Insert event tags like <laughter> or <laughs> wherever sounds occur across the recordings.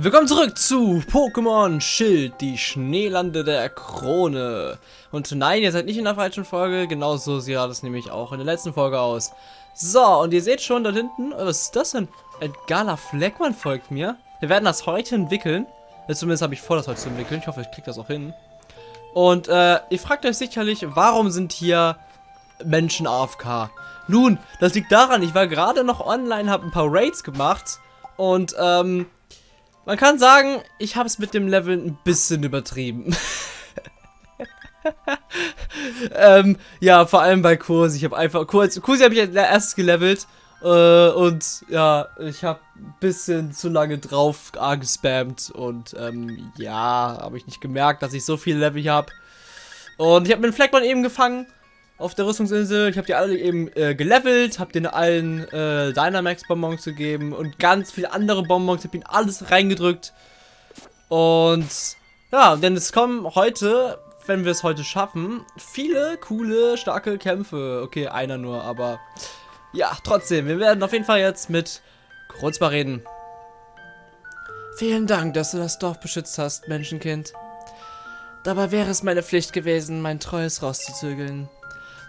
Willkommen zurück zu Pokémon Schild, die Schneelande der Krone. Und nein, ihr seid nicht in der falschen Folge, genauso sieht das nämlich auch in der letzten Folge aus. So, und ihr seht schon da hinten, was ist das denn? Edgala Fleckmann folgt mir. Wir werden das heute entwickeln. Zumindest habe ich vor, das heute zu entwickeln. Ich hoffe, ich kriege das auch hin. Und äh, ihr fragt euch sicherlich, warum sind hier Menschen AFK? Nun, das liegt daran, ich war gerade noch online, habe ein paar Raids gemacht und ähm, man kann sagen, ich habe es mit dem Level ein bisschen übertrieben. <laughs> ähm, ja, vor allem bei Kursi. Ich habe einfach kurz Kursi habe ich als erstes gelevelt äh, und ja, ich habe ein bisschen zu lange drauf gespammt und ähm, ja, habe ich nicht gemerkt, dass ich so viele Level habe. Und ich habe mir den Fleckmann eben gefangen auf der Rüstungsinsel. Ich habe die alle eben äh, gelevelt, habe denen allen äh, Dynamax-Bonbons gegeben und ganz viele andere Bonbons. Ich habe ihnen alles reingedrückt. Und ja, denn es kommen heute, wenn wir es heute schaffen, viele coole, starke Kämpfe. Okay, einer nur, aber ja, trotzdem. Wir werden auf jeden Fall jetzt mit Kreuzbar reden. Vielen Dank, dass du das Dorf beschützt hast, Menschenkind. Dabei wäre es meine Pflicht gewesen, mein Treues rauszuzügeln.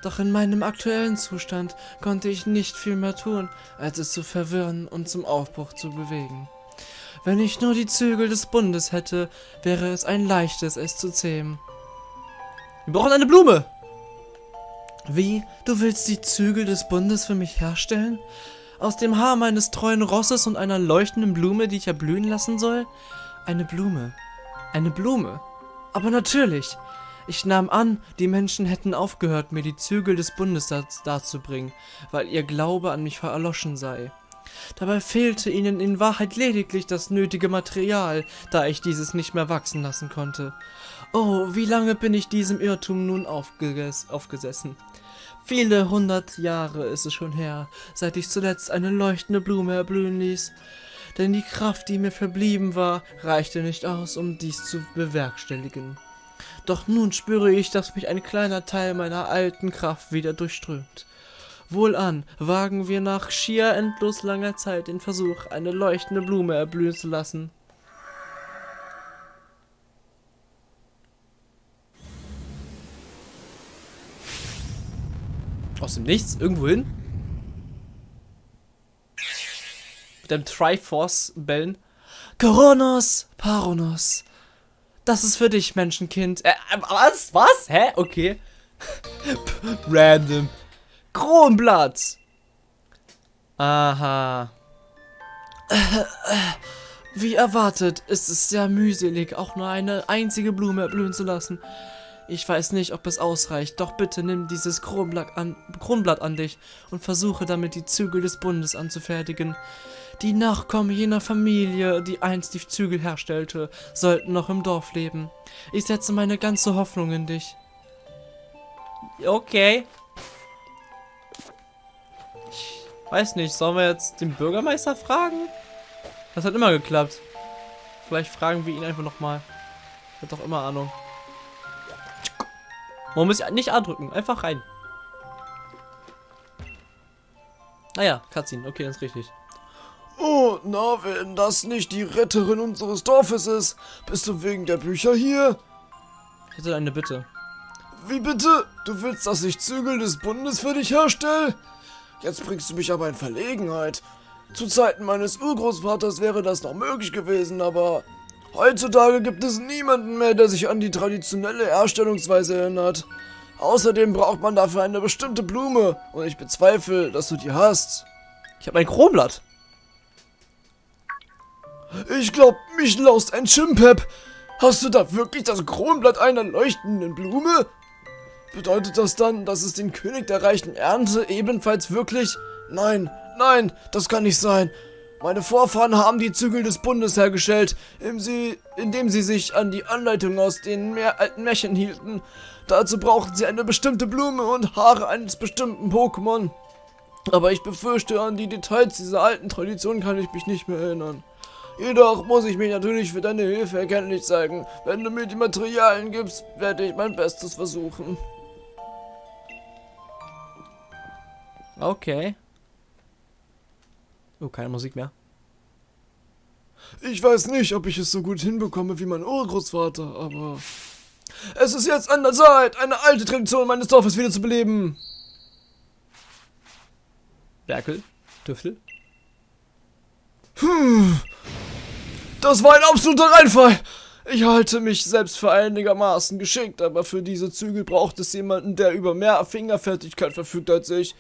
Doch in meinem aktuellen Zustand konnte ich nicht viel mehr tun, als es zu verwirren und zum Aufbruch zu bewegen. Wenn ich nur die Zügel des Bundes hätte, wäre es ein leichtes, es zu zähmen. Wir brauchen eine Blume! Wie? Du willst die Zügel des Bundes für mich herstellen? Aus dem Haar meines treuen Rosses und einer leuchtenden Blume, die ich erblühen lassen soll? Eine Blume. Eine Blume. Aber natürlich, ich nahm an, die Menschen hätten aufgehört, mir die Zügel des Bundes darzubringen, weil ihr Glaube an mich verloschen sei. Dabei fehlte ihnen in Wahrheit lediglich das nötige Material, da ich dieses nicht mehr wachsen lassen konnte. Oh, wie lange bin ich diesem Irrtum nun aufges aufgesessen? Viele hundert Jahre ist es schon her, seit ich zuletzt eine leuchtende Blume erblühen ließ. Denn die Kraft, die mir verblieben war, reichte nicht aus, um dies zu bewerkstelligen. Doch nun spüre ich, dass mich ein kleiner Teil meiner alten Kraft wieder durchströmt. Wohlan, wagen wir nach schier endlos langer Zeit den Versuch, eine leuchtende Blume erblühen zu lassen. Aus dem Nichts? Irgendwo hin? Mit einem Triforce-Bellen. Coronos, Paronos, das ist für dich, Menschenkind. Äh, was? Was? Hä? Okay. <laughs> Random. Kronblatt. Aha. Wie erwartet, ist es sehr mühselig, auch nur eine einzige Blume erblühen zu lassen. Ich weiß nicht, ob es ausreicht, doch bitte nimm dieses Kronblatt an, Kronblatt an dich und versuche damit die Zügel des Bundes anzufertigen. Die Nachkommen jener Familie, die einst die Zügel herstellte, sollten noch im Dorf leben. Ich setze meine ganze Hoffnung in dich. Okay. Ich weiß nicht, sollen wir jetzt den Bürgermeister fragen? Das hat immer geklappt. Vielleicht fragen wir ihn einfach nochmal. Hat doch immer Ahnung. Man muss nicht andrücken, einfach rein. Naja, ah Cutscene, okay, das ist richtig. Oh, na, wenn das nicht die Retterin unseres Dorfes ist, bist du wegen der Bücher hier? Ich hätte eine Bitte. Wie bitte? Du willst, dass ich Zügel des Bundes für dich herstelle? Jetzt bringst du mich aber in Verlegenheit. Zu Zeiten meines Urgroßvaters wäre das noch möglich gewesen, aber heutzutage gibt es niemanden mehr, der sich an die traditionelle Herstellungsweise erinnert. Außerdem braucht man dafür eine bestimmte Blume und ich bezweifle, dass du die hast. Ich habe ein Kronblatt. Ich glaub, mich laust ein Chimpep. Hast du da wirklich das Kronblatt einer leuchtenden Blume? Bedeutet das dann, dass es den König der reichen Ernte ebenfalls wirklich... Nein, nein, das kann nicht sein. Meine Vorfahren haben die Zügel des Bundes hergestellt, indem sie, sich an die Anleitung aus den mehr alten Märchen hielten. Dazu brauchten sie eine bestimmte Blume und Haare eines bestimmten Pokémon. Aber ich befürchte, an die Details dieser alten Tradition kann ich mich nicht mehr erinnern. Jedoch muss ich mich natürlich für deine Hilfe erkenntlich zeigen. Wenn du mir die Materialien gibst, werde ich mein Bestes versuchen. Okay. Oh, keine Musik mehr. Ich weiß nicht, ob ich es so gut hinbekomme wie mein Urgroßvater, aber... Es ist jetzt an der Zeit, eine alte Tradition meines Dorfes wieder zu beleben. Werkel, Tüffel. Hm. Das war ein absoluter Reinfall. Ich halte mich selbst für einigermaßen geschickt, aber für diese Zügel braucht es jemanden, der über mehr Fingerfertigkeit verfügt als ich.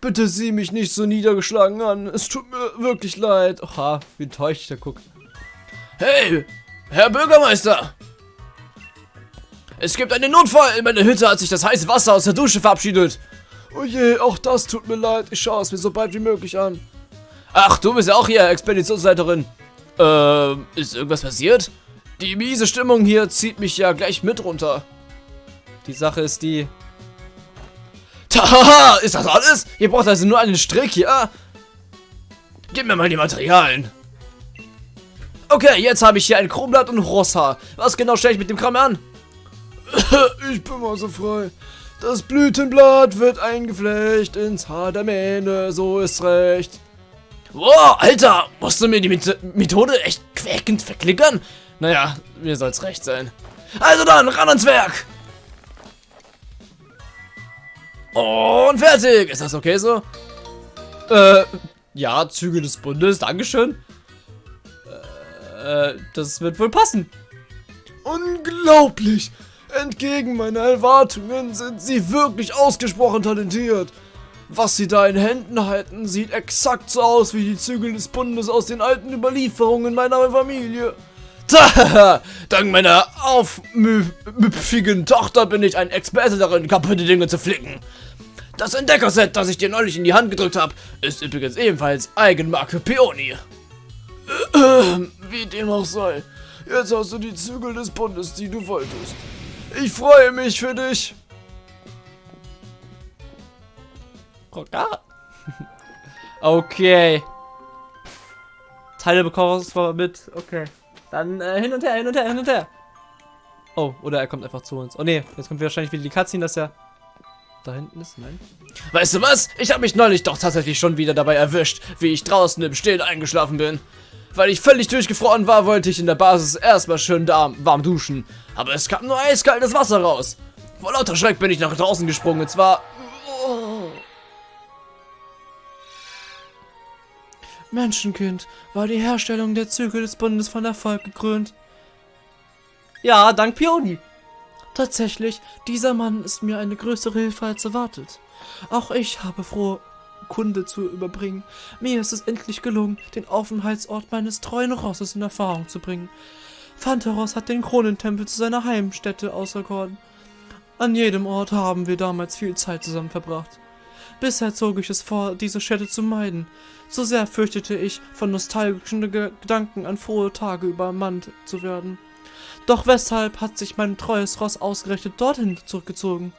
Bitte sieh mich nicht so niedergeschlagen an. Es tut mir wirklich leid. Oha, wie enttäuscht der guckt. Hey, Herr Bürgermeister! Es gibt einen Notfall. In meiner Hütte hat sich das heiße Wasser aus der Dusche verabschiedet. Oh je, auch das tut mir leid. Ich schaue es mir so bald wie möglich an. Ach, du bist ja auch hier Expeditionsleiterin. Ähm, ist irgendwas passiert? Die miese Stimmung hier zieht mich ja gleich mit runter. Die Sache ist die... Tahaha, ist das alles? Ihr braucht also nur einen Strick, ja? Gib mir mal die Materialien. Okay, jetzt habe ich hier ein Kronblatt und Rosshaar. Was genau stelle ich mit dem Kram an? <laughs> ich bin mal so frei. Das Blütenblatt wird eingeflecht ins Haar der Mähne, so ist recht. Wow, Alter, musst du mir die Methode echt quäkend verklickern? Naja, mir soll's recht sein. Also dann, ran ans Werk! Und fertig! Ist das okay so? Äh, ja, Züge des Bundes, Dankeschön. Äh, das wird wohl passen. Unglaublich! Entgegen meiner Erwartungen sind sie wirklich ausgesprochen talentiert. Was sie da in Händen halten, sieht exakt so aus wie die Zügel des Bundes aus den alten Überlieferungen meiner Familie. Tja, <laughs> dank meiner aufmüpfigen Tochter bin ich ein Experte darin, kaputte Dinge zu flicken. Das Entdeckerset, das ich dir neulich in die Hand gedrückt habe, ist übrigens ebenfalls Eigenmarke Peony. <clears throat> Wie dem auch sei, jetzt hast du die Zügel des Bundes, die du wolltest. Ich freue mich für dich. Okay. Teile bekommst du mit. Okay. Dann äh, hin und her, hin und her, hin und her. Oh, oder er kommt einfach zu uns. Oh ne, jetzt kommt wahrscheinlich wieder die Cutscene, dass er da hinten ist. Nein. Weißt du was? Ich habe mich neulich doch tatsächlich schon wieder dabei erwischt, wie ich draußen im Stehen eingeschlafen bin. Weil ich völlig durchgefroren war, wollte ich in der Basis erstmal schön da warm duschen. Aber es kam nur eiskaltes Wasser raus. Vor lauter Schreck bin ich nach draußen gesprungen und zwar... Oh. Menschenkind, war die Herstellung der Zügel des Bundes von Erfolg gekrönt. Ja, dank Pioni. Tatsächlich, dieser Mann ist mir eine größere Hilfe als erwartet. Auch ich habe frohe Kunde zu überbringen. Mir ist es endlich gelungen, den Aufenthaltsort meines treuen Rosses in Erfahrung zu bringen. Phanteros hat den Kronentempel zu seiner Heimstätte auserkoren. An jedem Ort haben wir damals viel Zeit zusammen verbracht. Bisher zog ich es vor, diese Städte zu meiden. So sehr fürchtete ich, von nostalgischen Gedanken an frohe Tage übermannt zu werden. Doch weshalb hat sich mein treues Ross ausgerechnet dorthin zurückgezogen?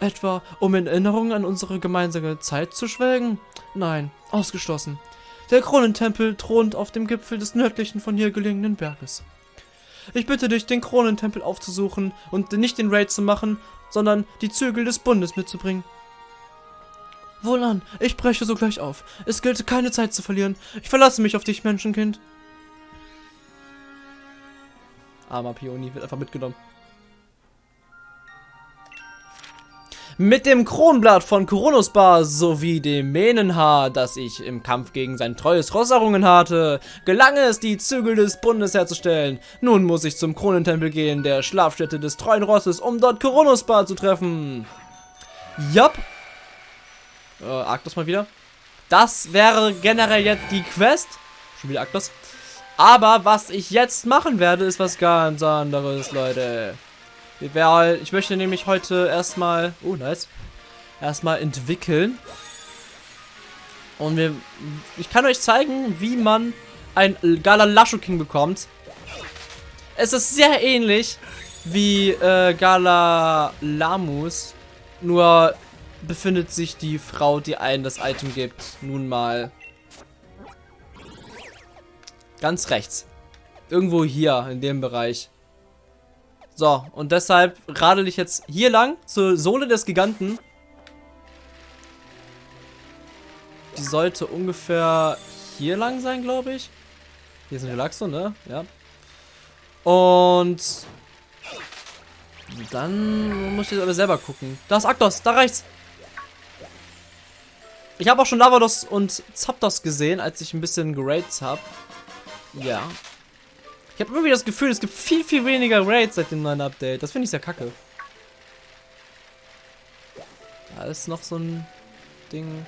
Etwa, um in Erinnerung an unsere gemeinsame Zeit zu schwelgen? Nein, ausgeschlossen. Der Kronentempel thront auf dem Gipfel des nördlichen von hier gelegenen Berges. Ich bitte dich, den Kronentempel aufzusuchen und nicht den Raid zu machen, sondern die Zügel des Bundes mitzubringen. Wohlan, ich breche sogleich auf. Es gilt keine Zeit zu verlieren. Ich verlasse mich auf dich, Menschenkind. Armer Pioni wird einfach mitgenommen. Mit dem Kronblatt von Koronosbar sowie dem Mähnenhaar, das ich im Kampf gegen sein treues Ross errungen hatte, gelang es, die Zügel des Bundes herzustellen. Nun muss ich zum Kronentempel gehen, der Schlafstätte des treuen Rosses, um dort Koronosbar zu treffen. Jap. Äh, Arktos mal wieder. Das wäre generell jetzt die Quest. Schon wieder Arktos. Aber was ich jetzt machen werde, ist was ganz anderes, Leute. Ich möchte nämlich heute erstmal... Oh, nice. Erstmal entwickeln. Und wir, ich kann euch zeigen, wie man ein Gala Lasho King bekommt. Es ist sehr ähnlich wie äh, Gala Lamus. Nur befindet sich die Frau, die einen das Item gibt, nun mal Ganz rechts. Irgendwo hier, in dem Bereich. So, und deshalb radel ich jetzt hier lang zur Sohle des Giganten. Die sollte ungefähr hier lang sein, glaube ich. Hier ist ein Relaxo, ne? Ja. Und dann muss ich jetzt aber selber gucken. Da ist Aktos, da rechts. Ich habe auch schon Lavados und Zapdos gesehen, als ich ein bisschen gerates habe. Ja. Ich habe irgendwie das Gefühl, es gibt viel, viel weniger Raids seit dem neuen Update. Das finde ich sehr kacke. Da ist noch so ein Ding.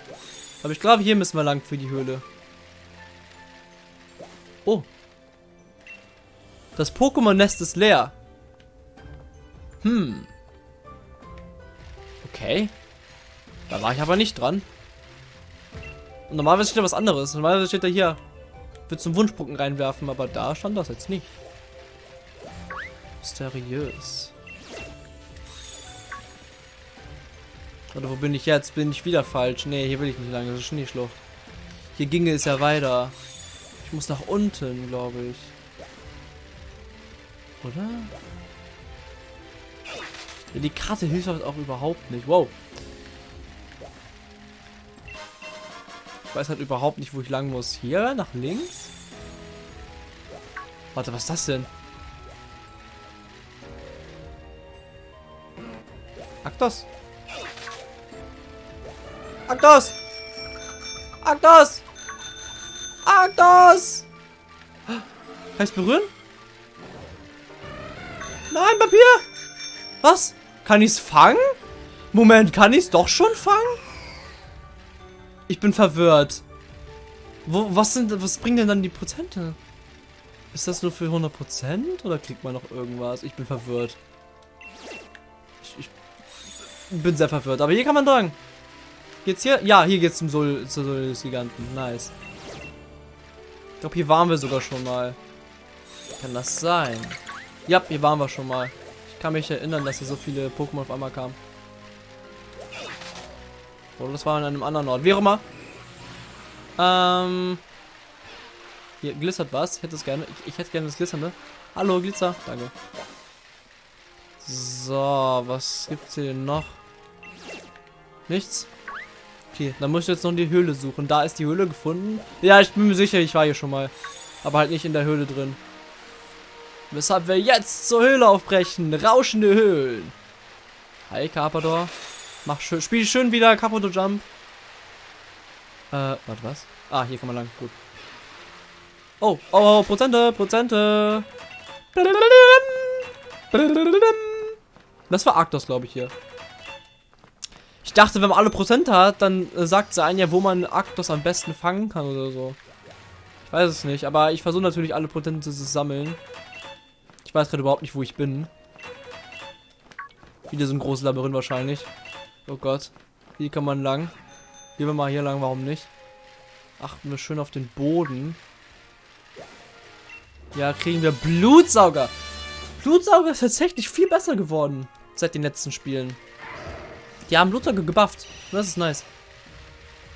Aber ich glaube, hier müssen wir lang für die Höhle. Oh. Das Pokémon-Nest ist leer. Hm. Okay. Da war ich aber nicht dran. Und normalerweise steht da was anderes. Normalerweise steht da hier, wird zum Wunschbrocken reinwerfen, aber da stand das jetzt nicht. Mysteriös. Oder wo bin ich jetzt? Bin ich wieder falsch? Nee, hier will ich nicht lang. Das ist Schneeschlucht. Hier ginge es ja weiter. Ich muss nach unten, glaube ich. Oder? Die Karte hilft auch überhaupt nicht. Wow. Ich weiß halt überhaupt nicht, wo ich lang muss. Hier? Nach links? Warte, was ist das denn? Aktos! Aktos! Aktos! Aktos! Kann ich berühren? Nein, Papier! Was? Kann ich es fangen? Moment, kann ich es doch schon fangen? Ich bin verwirrt. Wo, was sind, was bringen denn dann die Prozente? Ist das nur für 100% oder kriegt man noch irgendwas? Ich bin verwirrt. Ich, ich bin sehr verwirrt. Aber hier kann man dran. Geht's hier? Ja, hier geht's zum Sol, zur Sol des Giganten. Nice. Ich glaube, hier waren wir sogar schon mal. Kann das sein? Ja, hier waren wir schon mal. Ich kann mich erinnern, dass hier so viele Pokémon auf einmal kamen. Oder das war an einem anderen Ort. Wie auch immer. Ähm. Hier glitzert was. Ich hätte es gerne. Ich, ich hätte gerne das Glitzernde. Hallo, Glitzer. Danke. So, was gibt's hier denn noch? Nichts? Okay, dann muss ich jetzt noch die Höhle suchen. Da ist die Höhle gefunden. Ja, ich bin mir sicher, ich war hier schon mal. Aber halt nicht in der Höhle drin. Weshalb wir jetzt zur Höhle aufbrechen. Rauschende Höhlen. Hi, Carpador. Mach schön, spiel schön wieder Caputo Jump. Äh, warte, was? Ah, hier kann man lang. Gut. Oh, oh, Prozente, Prozente. Das war Arctos, glaube ich, hier. Ich dachte, wenn man alle Prozente hat, dann äh, sagt sie ein ja, wo man Arctos am besten fangen kann oder so. Ich weiß es nicht, aber ich versuche natürlich alle Prozente zu sammeln. Ich weiß gerade überhaupt nicht, wo ich bin. Wieder so ein großes Labyrinth wahrscheinlich. Oh Gott. Hier kann man lang. Gehen wir mal hier lang, warum nicht? Achten wir schön auf den Boden. Ja, kriegen wir Blutsauger. Blutsauger ist tatsächlich viel besser geworden seit den letzten Spielen. Die haben Blutsauger gebufft. Das ist nice.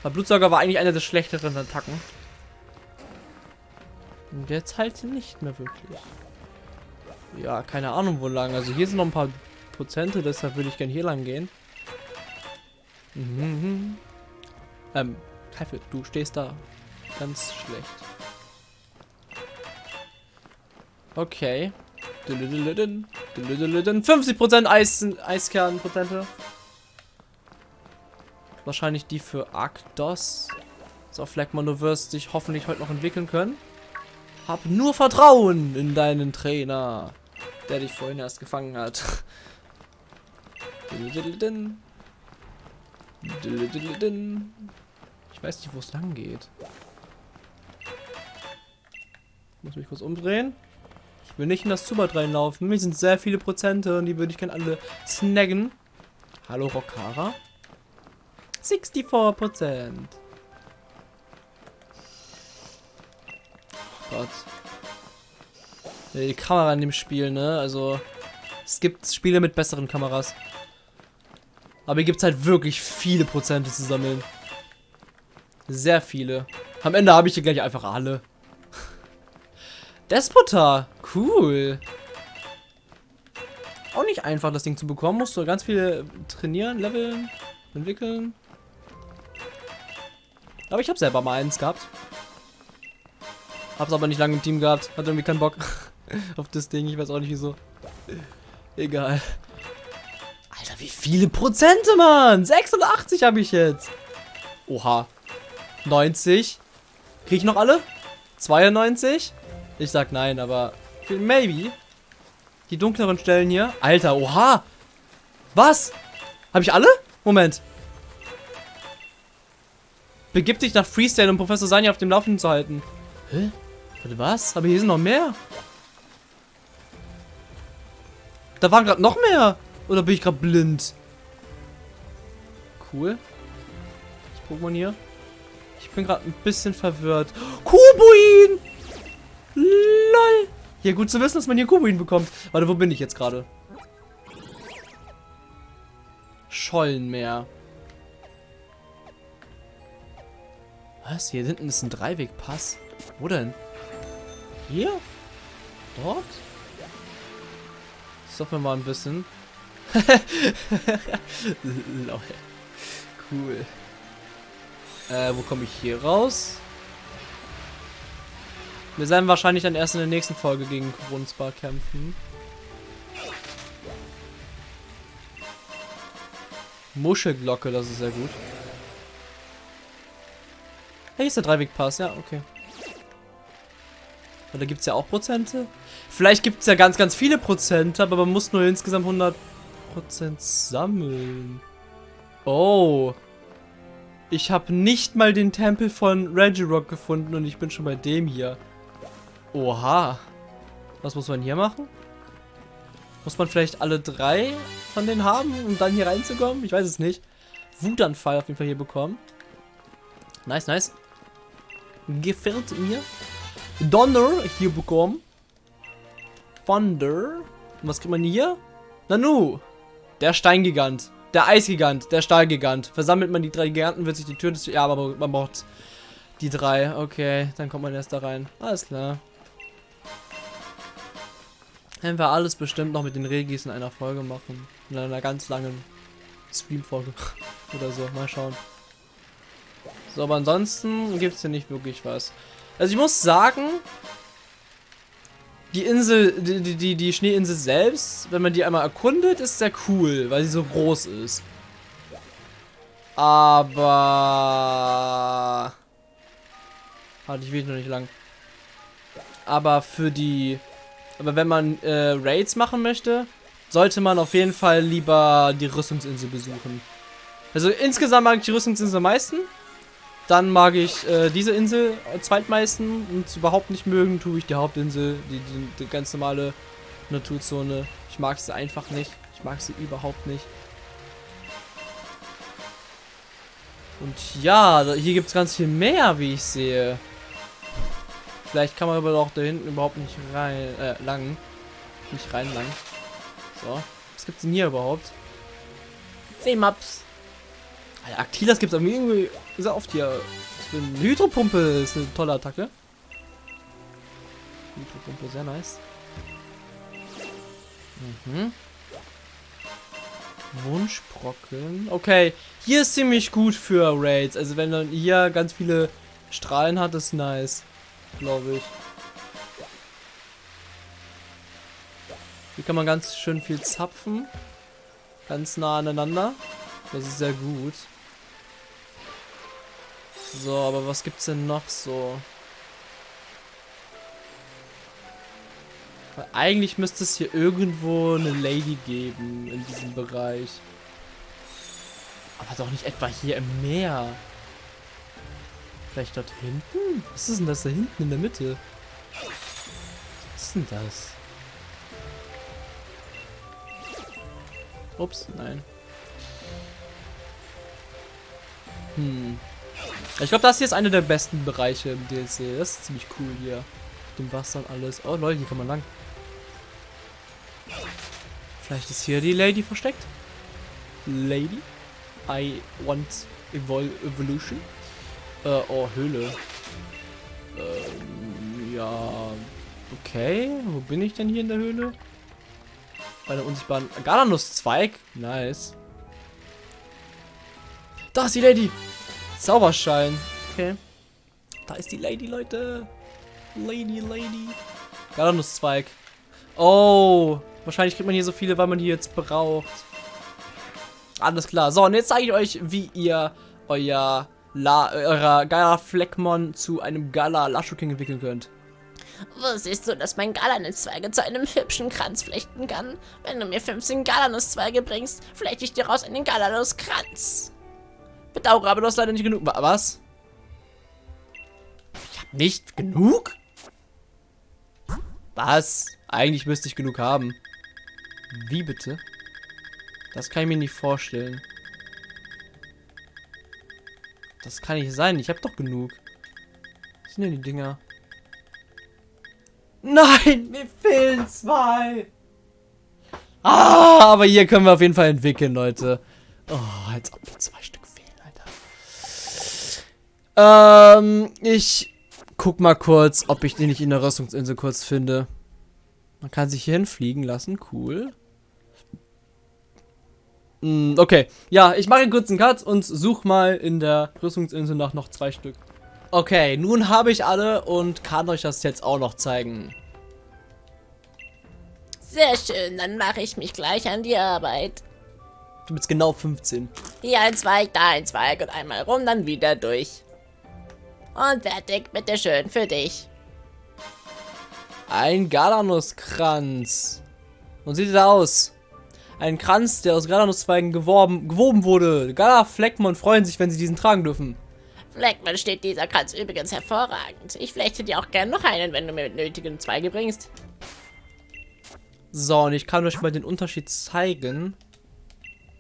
Weil Blutsauger war eigentlich einer der schlechteren Attacken. Und jetzt halt nicht mehr wirklich. Ja, keine Ahnung wo lang. Also hier sind noch ein paar Prozente, deshalb würde ich gerne hier lang gehen. Mhm. Ähm, Teufel, du stehst da. Ganz schlecht. Okay. 50% Eis, Eiskernprozente. Wahrscheinlich die für Arktos. So, Fleckmann, du wirst dich hoffentlich heute noch entwickeln können. Hab nur Vertrauen in deinen Trainer, der dich vorhin erst gefangen hat. <laughs> Ich weiß nicht, wo es lang geht. Ich muss mich kurz umdrehen. Ich will nicht in das Zubat reinlaufen. Mir sind sehr viele Prozente und die würde ich gerne alle snaggen. Hallo Rockara. 64 Prozent. Gott. Die Kamera in dem Spiel, ne? Also, es gibt Spiele mit besseren Kameras. Aber hier gibt es halt wirklich viele Prozente zu sammeln. Sehr viele. Am Ende habe ich hier gleich einfach alle. <laughs> Despotar. Cool. Auch nicht einfach, das Ding zu bekommen. Musst du ganz viele trainieren, leveln, entwickeln. Aber ich habe selber mal eins gehabt. Hab's aber nicht lange im Team gehabt. Hat irgendwie keinen Bock <laughs> auf das Ding. Ich weiß auch nicht wieso. Egal. Wie viele Prozente, Mann? 86 habe ich jetzt. Oha. 90. Krieg ich noch alle? 92? Ich sag nein, aber maybe. Die dunkleren Stellen hier. Alter, oha. Was? Habe ich alle? Moment. Begib dich nach Freestyle, um Professor Sanya auf dem Laufenden zu halten. Hä? Warte, was? Aber hier sind noch mehr. Da waren gerade noch mehr. Oder bin ich gerade blind? Cool. Das Pokémon hier. Ich bin gerade ein bisschen verwirrt. Kubuin! LOL! Ja, gut zu wissen, dass man hier Kubuin bekommt. Warte, wo bin ich jetzt gerade? Schollenmeer. Was? Hier hinten ist ein Dreiwegpass. Wo denn? Hier? Dort? Stoppen wir mal ein bisschen. Lol. <laughs> Cool. Äh, wo komme ich hier raus? Wir werden wahrscheinlich dann erst in der nächsten Folge gegen Grunzbar kämpfen. Muschelglocke, das ist sehr gut. Hey, ist der Dreiwegpass, ja, okay. Da gibt es ja auch Prozente. Vielleicht gibt es ja ganz, ganz viele Prozente, aber man muss nur insgesamt 100 Prozent sammeln. Oh. Ich habe nicht mal den Tempel von Regirock gefunden und ich bin schon bei dem hier. Oha. Was muss man hier machen? Muss man vielleicht alle drei von denen haben, um dann hier reinzukommen? Ich weiß es nicht. Wutanfall auf jeden Fall hier bekommen. Nice, nice. Gefällt mir. Donner hier bekommen. Thunder. Und was kriegt man hier? Nanu. Der Steingigant. Der Eisgigant. Der Stahlgigant. Versammelt man die drei Giganten, wird sich die Tür des... Ja, aber man braucht die drei. Okay, dann kommt man erst da rein. Alles klar. Werden wir alles bestimmt noch mit den Regis in einer Folge machen. In einer ganz langen Stream-Folge. <laughs> Oder so. Mal schauen. So, aber ansonsten gibt es hier nicht wirklich was. Also ich muss sagen, die Insel, die, die, die Schneeinsel selbst, wenn man die einmal erkundet, ist sehr cool, weil sie so groß ist. Aber... Warte, ich will noch nicht lang. Aber für die... Aber wenn man äh, Raids machen möchte, sollte man auf jeden Fall lieber die Rüstungsinsel besuchen. Also insgesamt mag ich die Rüstungsinsel am meisten. Dann mag ich äh, diese Insel zweitmeisten und überhaupt nicht mögen tue ich die Hauptinsel, die, die, die ganz normale Naturzone. Ich mag sie einfach nicht. Ich mag sie überhaupt nicht. Und ja, hier gibt es ganz viel mehr, wie ich sehe. Vielleicht kann man aber auch da hinten überhaupt nicht rein, äh, lang. Nicht rein lang. So. Was gibt's denn hier überhaupt? Seemaps. Alter, Aktilas gibt's aber irgendwie sehr oft hier. Für eine Hydropumpe ist eine tolle Attacke. Hydropumpe, sehr nice. Mhm. Wunschbrocken. Okay, hier ist ziemlich gut für Raids. Also wenn man hier ganz viele Strahlen hat, ist nice. Glaube ich. Hier kann man ganz schön viel zapfen. Ganz nah aneinander. Das ist sehr gut. So, aber was gibt's denn noch so? Weil eigentlich müsste es hier irgendwo eine Lady geben in diesem Bereich. Aber doch nicht etwa hier im Meer. Vielleicht dort hinten? Was ist denn das da hinten in der Mitte? Was ist denn das? Ups, nein. Hm. Ich glaube, das hier ist einer der besten Bereiche im DLC. Das ist ziemlich cool hier. Mit dem Wasser und alles. Oh, Leute, hier kann man lang. Vielleicht ist hier die Lady versteckt. Lady? I want Evol Evolution. Äh, oh, Höhle. Ähm, ja. Okay. Wo bin ich denn hier in der Höhle? Bei der unsichtbaren Galanusz-Zweig. Nice. Da ist die Lady. Zauberschein. Okay. Da ist die Lady, Leute. Lady, Lady. Galanusszweig. Oh, wahrscheinlich kriegt man hier so viele, weil man die jetzt braucht. Alles klar. So, und jetzt zeige ich euch, wie ihr euer La eurer Gala Fleckmon zu einem Gala Lashuking entwickeln könnt. Wusstest du, dass mein Galanusszweige zu einem hübschen Kranz flechten kann? Wenn du mir 15 Galanusszweige bringst, flechte ich dir raus einen Galanuskranz. Bedauere, aber du hast leider nicht genug. Was? Ich hab nicht genug? Was? Eigentlich müsste ich genug haben. Wie bitte? Das kann ich mir nicht vorstellen. Das kann nicht sein. Ich habe doch genug. Was sind denn die Dinger? Nein, <laughs> mir fehlen zwei. Ah, aber hier können wir auf jeden Fall entwickeln, Leute. Oh, als ob mir zwei. Ähm, ich guck mal kurz, ob ich den nicht in der Rüstungsinsel kurz finde. Man kann sich hier hinfliegen lassen, cool. Mm, okay, ja, ich mache einen kurzen Cut und suche mal in der Rüstungsinsel nach noch zwei Stück. Okay, nun habe ich alle und kann euch das jetzt auch noch zeigen. Sehr schön, dann mache ich mich gleich an die Arbeit. Du bist genau 15. Hier ein Zweig, da ein Zweig und einmal rum, dann wieder durch. Und fertig, bitteschön, für dich. Ein Galanuskranz. Und sieht er aus? Ein Kranz, der aus Galanuszweigen geworben, gewoben wurde. Gala Fleckmon freuen sich, wenn sie diesen tragen dürfen. Fleckmann steht dieser Kranz übrigens hervorragend. Ich flechte dir auch gern noch einen, wenn du mir nötigen Zweige bringst. So, und ich kann euch mal den Unterschied zeigen.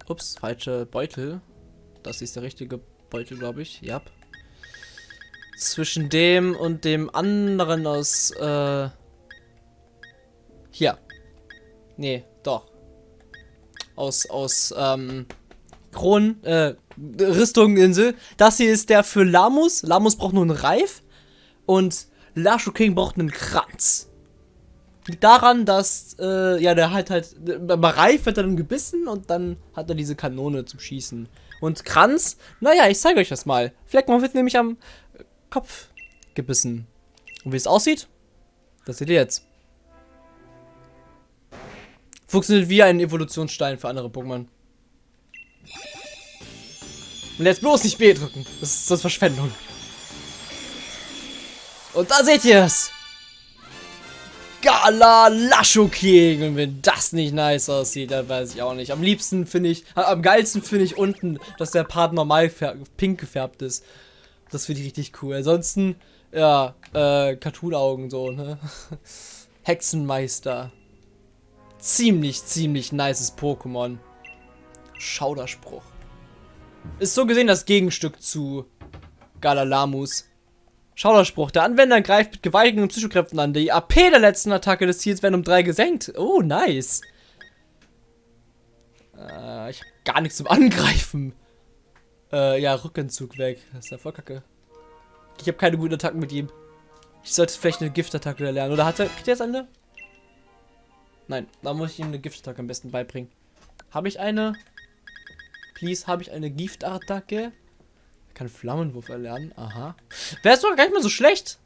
Ups, falsche Beutel. Das ist der richtige Beutel, glaube ich. Ja. Zwischen dem und dem anderen aus, äh... Hier. Nee, doch. Aus, aus, ähm... Kronen, äh, Rüstungeninsel. Das hier ist der für Lamus. Lamus braucht nur einen Reif. Und Lashu King braucht einen Kranz. Liegt daran, dass, äh, ja, der halt halt, beim Reif wird er dann gebissen und dann hat er diese Kanone zum Schießen. Und Kranz, naja, ich zeige euch das mal. Fleckmann wird nämlich am Kopf gebissen. Und wie es aussieht, das seht ihr jetzt. Funktioniert wie ein Evolutionsstein für andere Pokémon. Und jetzt bloß nicht B drücken. Das ist, das ist Verschwendung. Und da seht ihr es. Gala Lasho King. Und wenn das nicht nice aussieht, dann weiß ich auch nicht. Am liebsten finde ich, am geilsten finde ich unten, dass der Part normal pink gefärbt ist. Das finde ich richtig cool. Ansonsten, ja, äh, Cartoon-Augen so, ne? <laughs> Hexenmeister. Ziemlich, ziemlich nices Pokémon. Schauderspruch. Ist so gesehen das Gegenstück zu Galalamus. Schauderspruch. Der Anwender greift mit gewaltigen Psychokräften an. Die AP der letzten Attacke des Ziels werden um 3 gesenkt. Oh, nice. Äh, ich habe gar nichts zum Angreifen. Äh, ja, Rückenzug weg. Das ist ja voll kacke. Ich habe keine guten Attacken mit ihm. Ich sollte vielleicht eine Giftattacke lernen. Oder hat er, kriegt er jetzt eine? Nein, da muss ich ihm eine Giftattacke am besten beibringen. Habe ich eine? Please, habe ich eine Giftattacke? Er kann Flammenwurf erlernen. Aha. Wäre es doch gar nicht mal so schlecht.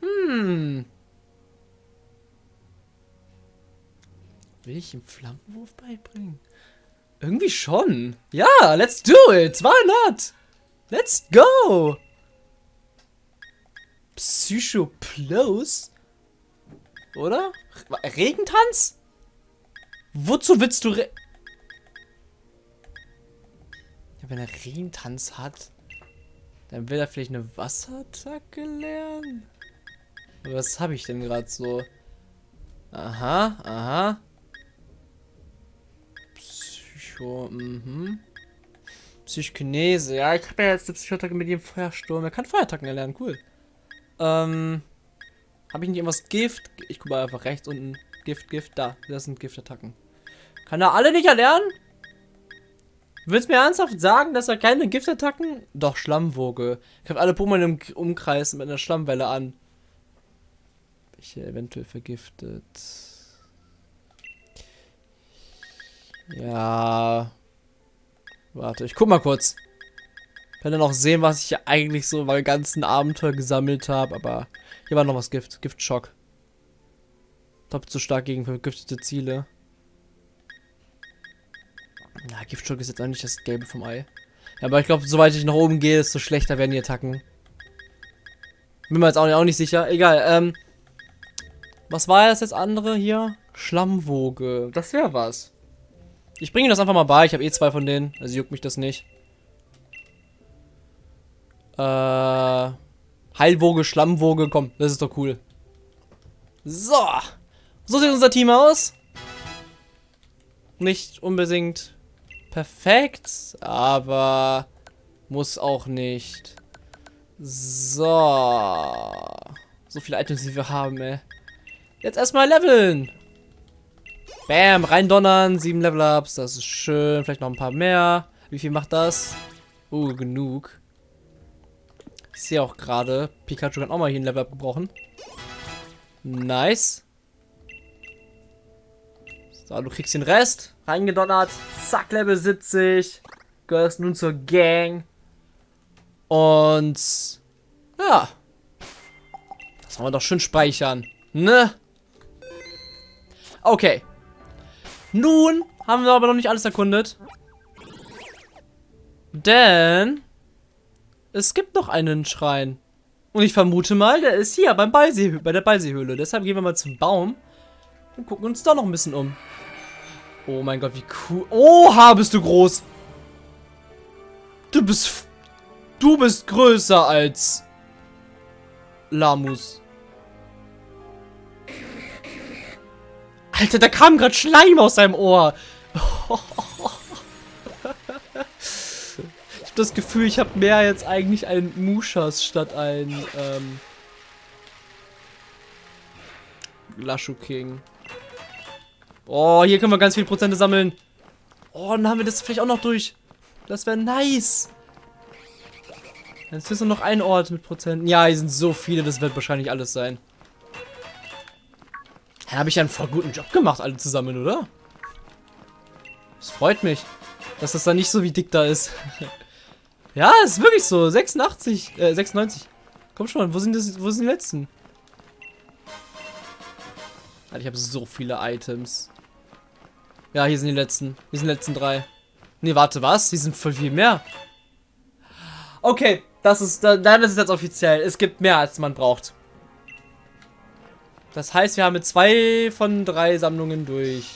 Hm. Will ich ihm Flammenwurf beibringen? Irgendwie schon. Ja, let's do it. Why not? Let's go. Psychoplos? Oder? Regentanz? Wozu willst du Re ja, wenn er Regentanz hat, dann will er vielleicht eine Wasserattacke lernen? Was habe ich denn gerade so? Aha, aha. Psycho, mhm. Psychokinese. Ja, ich habe ja jetzt eine Psychoattacke mit dem Feuersturm. Er kann Feuerattacken erlernen, cool. Ähm, habe ich nicht irgendwas Gift? Ich gucke mal einfach rechts unten. Gift, Gift, da. Das sind Giftattacken. Kann er alle nicht erlernen? Willst du mir ernsthaft sagen, dass er keine Giftattacken? Doch, Schlammwoge. Ich habe alle Pokémon im Umkreis mit einer Schlammwelle an. Welche eventuell vergiftet. Ja. Warte, ich guck mal kurz. werde dann auch sehen, was ich hier eigentlich so beim ganzen Abenteuer gesammelt habe. Aber hier war noch was Gift. Giftschock. Doppelt so stark gegen vergiftete Ziele. Na, Giftschock ist jetzt nicht das Gelbe vom Ei. Ja, aber ich glaube, soweit ich nach oben gehe, desto schlechter werden die Attacken. Bin mir jetzt auch nicht, auch nicht sicher. Egal, ähm. Was war das jetzt andere hier? Schlammwoge. Das wäre was. Ich bringe das einfach mal bei. Ich habe eh zwei von denen. Also juckt mich das nicht. Äh. Heilwoge, Schlammwoge. Komm, das ist doch cool. So. So sieht unser Team aus. Nicht unbedingt perfekt, aber muss auch nicht. So. So viele Items, die wir haben, ey. Jetzt erstmal leveln. Bam, reindonnern. Sieben Level-Ups, das ist schön. Vielleicht noch ein paar mehr. Wie viel macht das? Uh, genug. Ich sehe auch gerade, Pikachu kann auch mal hier ein Level-Up gebrochen. Nice. So, du kriegst den Rest. Reingedonnert. Zack, Level 70. Gehörst nun zur Gang. Und ja. Das wollen wir doch schön speichern. Ne? Okay. Nun haben wir aber noch nicht alles erkundet. Denn es gibt noch einen Schrein. Und ich vermute mal, der ist hier beim Ballsee, bei der Ballseehöhle. Deshalb gehen wir mal zum Baum und gucken uns da noch ein bisschen um. Oh mein Gott, wie cool. Oha, bist du groß. Du bist... Du bist größer als... Lamus. Alter, da kam gerade Schleim aus seinem Ohr. ich habe das Gefühl, ich habe mehr jetzt eigentlich ein Mushas statt ein ähm, Lashu King. Oh, hier können wir ganz viele Prozente sammeln. Oh, dann haben wir das vielleicht auch noch durch. Das wäre nice. Jetzt ist nur noch ein Ort mit Prozenten. Ja, hier sind so viele, das wird wahrscheinlich alles sein. Da habe ich einen voll guten Job gemacht, alle zusammen, oder? Das freut mich, dass das da nicht so wie dick da ist. <laughs> ja, ist wirklich so. 86, äh, 96. Komm schon, wo sind, das, wo sind die letzten? Alter, ich habe so viele Items. Ja, hier sind die letzten. Hier sind die letzten drei. Nee, warte, was? Hier sind voll viel mehr. Okay, das ist, dann ist es jetzt offiziell. Es gibt mehr, als man braucht. Das heißt, wir haben mit zwei von drei Sammlungen durch.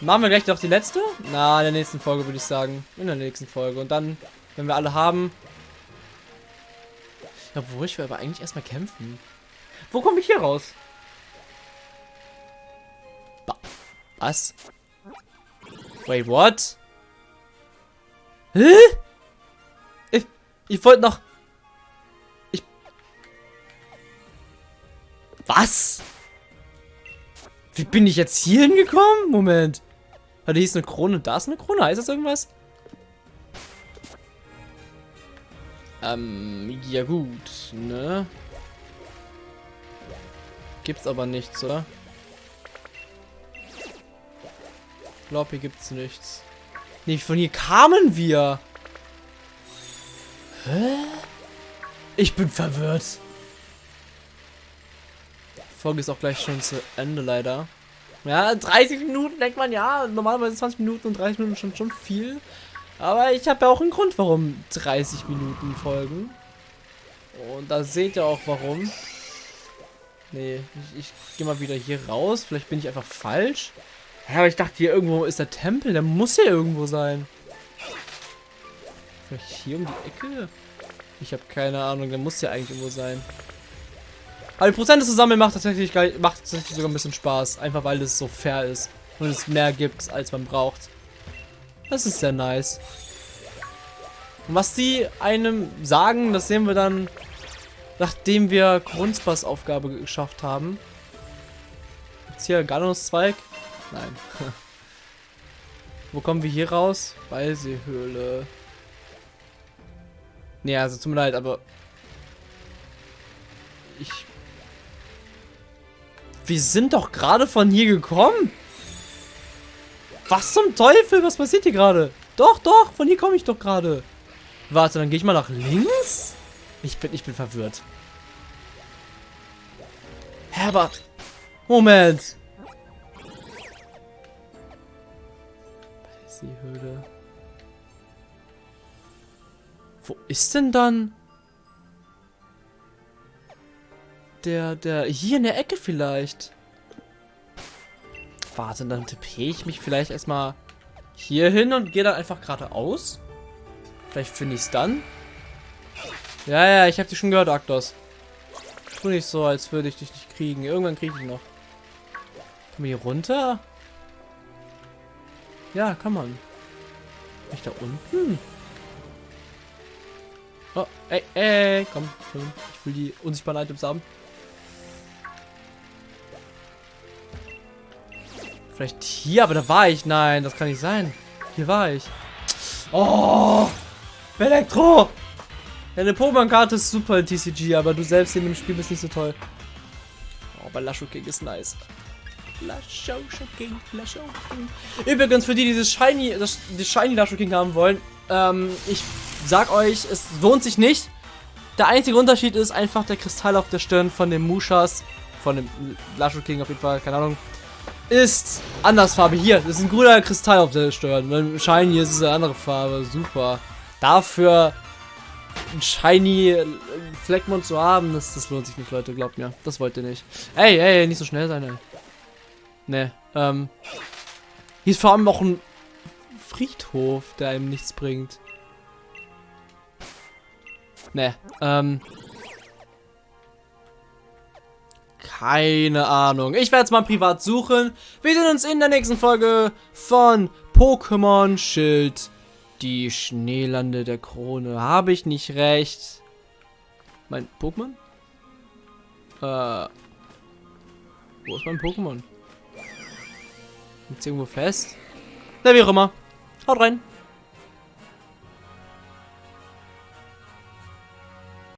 Machen wir gleich noch die letzte? Na, in der nächsten Folge würde ich sagen. In der nächsten Folge. Und dann, wenn wir alle haben... Obwohl, ich will aber eigentlich erstmal kämpfen. Wo komme ich hier raus? Ba Was? Wait, what? Hä? Ich, ich wollte noch... Ich... Was? Wie bin ich jetzt hier hingekommen? Moment. Da ist eine Krone, da ist eine Krone. Heißt das irgendwas? Ähm, ja gut, ne? Gibt's aber nichts, oder? Ich glaube, hier gibt's nichts. Nee, von hier kamen wir. Hä? Ich bin verwirrt. Folge ist auch gleich schon zu Ende, leider. Ja, 30 Minuten denkt man, ja, normalerweise 20 Minuten und 30 Minuten schon schon viel. Aber ich habe ja auch einen Grund, warum 30 Minuten folgen. Und da seht ihr auch, warum. Nee, ich, ich gehe mal wieder hier raus. Vielleicht bin ich einfach falsch. Ja, aber ich dachte, hier irgendwo ist der Tempel. Der muss hier irgendwo sein. Vielleicht hier um die Ecke? Ich habe keine Ahnung. Der muss ja eigentlich irgendwo sein. Aber die Prozente zu sammeln macht tatsächlich, macht tatsächlich sogar ein bisschen Spaß. Einfach weil es so fair ist. Und es mehr gibt, als man braucht. Das ist sehr nice. Und was die einem sagen, das sehen wir dann, nachdem wir Grundspaß Aufgabe geschafft haben. Gibt's hier Ganus-Zweig? Nein. <laughs> Wo kommen wir hier raus? Ballseehöhle. Nee, also tut mir leid, aber ich wir sind doch gerade von hier gekommen. Was zum Teufel? Was passiert hier gerade? Doch, doch, von hier komme ich doch gerade. Warte, dann gehe ich mal nach links? Ich bin, ich bin verwirrt. Herbert. Moment. Seehöhle. Wo ist denn dann der, der, hier in der Ecke vielleicht? Warte, dann tippe ich mich vielleicht erstmal hier hin und gehe dann einfach geradeaus. Vielleicht finde ich es dann. Ja, ja, ich habe dich schon gehört, Aktos. Tu nicht so, als würde ich dich nicht kriegen. Irgendwann kriege ich noch. Komm hier runter? Ja, kann man. Bin ich da unten? Oh, ey, ey, komm. Ich will die unsichtbaren Items haben. Vielleicht hier, aber da war ich. Nein, das kann nicht sein. Hier war ich. Oh! Elektro! Deine Pokémon-Karte ist super in TCG, aber du selbst in dem Spiel bist nicht so toll. Oh, aber Lasho King ist nice. Lasho King, Lasho King. Übrigens, für die, die dieses Shiny, das, das Shiny Lasho King haben wollen, ähm, ich sag euch, es lohnt sich nicht. Der einzige Unterschied ist einfach der Kristall auf der Stirn von dem Mushas, von dem Lasho King auf jeden Fall, keine Ahnung, ist anders Farbe. Hier, das ist ein grüner Kristall auf der Stirn. Beim Shiny ist es eine andere Farbe. Super. Dafür ein shiny Fleckmond zu haben, das, das lohnt sich nicht, Leute. Glaubt mir. Das wollt ihr nicht. Ey, ey, nicht so schnell sein, ey. Ne, ähm. Hier ist vor allem auch ein Friedhof, der einem nichts bringt. Ne, ähm. Keine Ahnung. Ich werde es mal privat suchen. Wir sehen uns in der nächsten Folge von Pokémon Schild. Die Schneelande der Krone. Habe ich nicht recht? Mein Pokémon? Äh. Wo ist mein Pokémon? Liegt irgendwo fest? Na, wie auch immer. Haut rein.